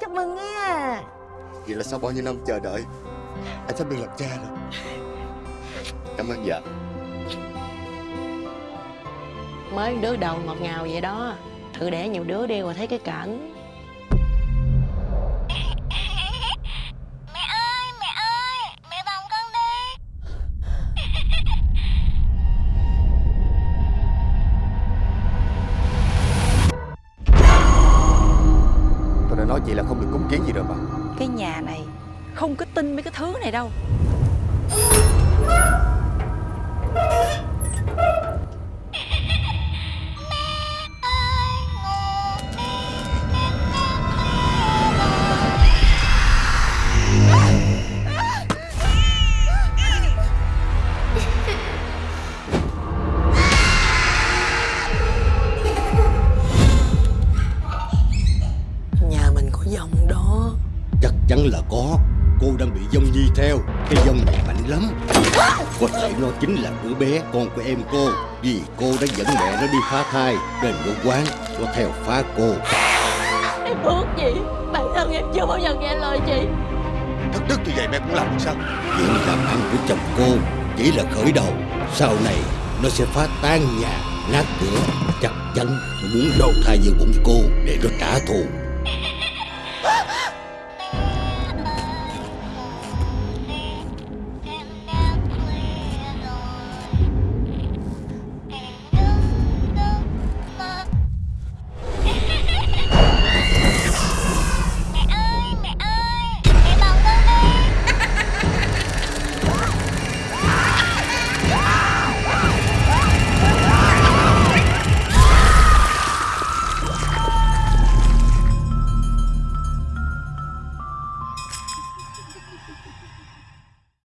Chúc mừng nha. Vậy là sau bao nhiêu năm chờ đợi Anh sắp được làm cha rồi. Cảm ơn dạ. Mới đứa đầu ngọt ngào vậy đó. Thử đẻ nhiều đứa đi rồi thấy cái cảnh nói chị là không được cúng kiến gì rồi mà Cái nhà này không có tin mấy cái thứ này đâu. Chắn là có. Cô đang bị dông nhi theo. Cái dông này mạnh lắm. Có thể nó chính là đứa bé con của em cô. Vì cô đã dẫn mẹ nó đi phá thai Nên nó quán. Nó theo phá cô. Em ước gì Bản thân em chưa bao giờ nghe lời chị. Thất đức như vậy mẹ cũng làm được sao? Chuyện làm ăn của chồng cô Chỉ là khởi đầu. Sau này nó sẽ phá tan nhà Nát cửa. Chắc chắn nó muốn đầu thai vào bụng cô Để nó trả thù